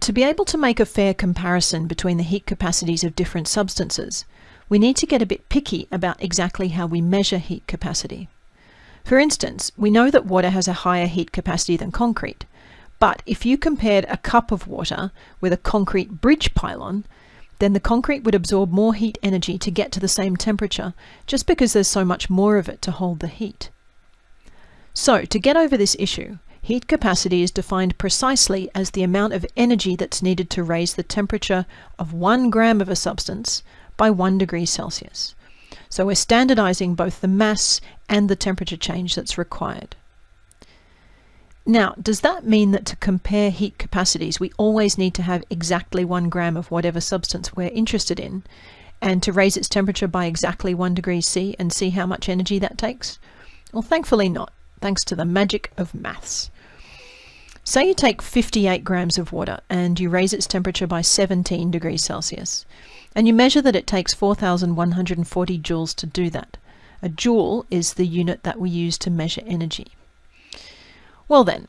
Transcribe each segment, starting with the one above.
To be able to make a fair comparison between the heat capacities of different substances, we need to get a bit picky about exactly how we measure heat capacity. For instance, we know that water has a higher heat capacity than concrete, but if you compared a cup of water with a concrete bridge pylon, then the concrete would absorb more heat energy to get to the same temperature, just because there's so much more of it to hold the heat. So, to get over this issue, heat capacity is defined precisely as the amount of energy that's needed to raise the temperature of one gram of a substance by one degree Celsius. So we're standardizing both the mass and the temperature change that's required. Now, does that mean that to compare heat capacities, we always need to have exactly one gram of whatever substance we're interested in, and to raise its temperature by exactly one degree C and see how much energy that takes? Well, thankfully not, thanks to the magic of maths. Say you take 58 grams of water and you raise its temperature by 17 degrees Celsius, and you measure that it takes 4,140 joules to do that. A joule is the unit that we use to measure energy. Well then,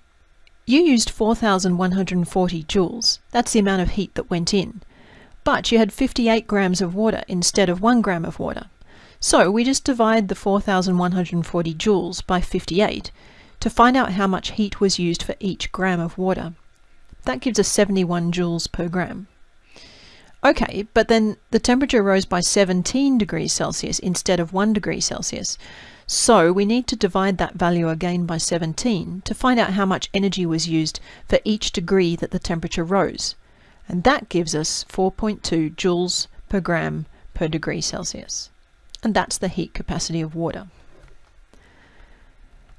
you used 4,140 joules. That's the amount of heat that went in. But you had 58 grams of water instead of 1 gram of water. So we just divide the 4,140 joules by 58 to find out how much heat was used for each gram of water. That gives us 71 joules per gram. Okay, but then the temperature rose by 17 degrees Celsius instead of 1 degree Celsius. So we need to divide that value again by 17 to find out how much energy was used for each degree that the temperature rose. And that gives us 4.2 joules per gram per degree Celsius. And that's the heat capacity of water.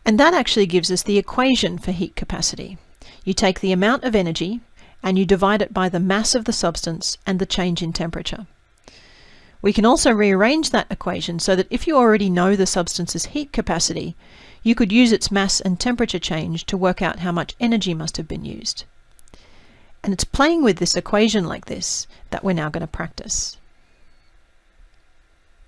And that actually gives us the equation for heat capacity. You take the amount of energy and you divide it by the mass of the substance and the change in temperature. We can also rearrange that equation so that if you already know the substance's heat capacity, you could use its mass and temperature change to work out how much energy must have been used. And it's playing with this equation like this that we're now going to practice.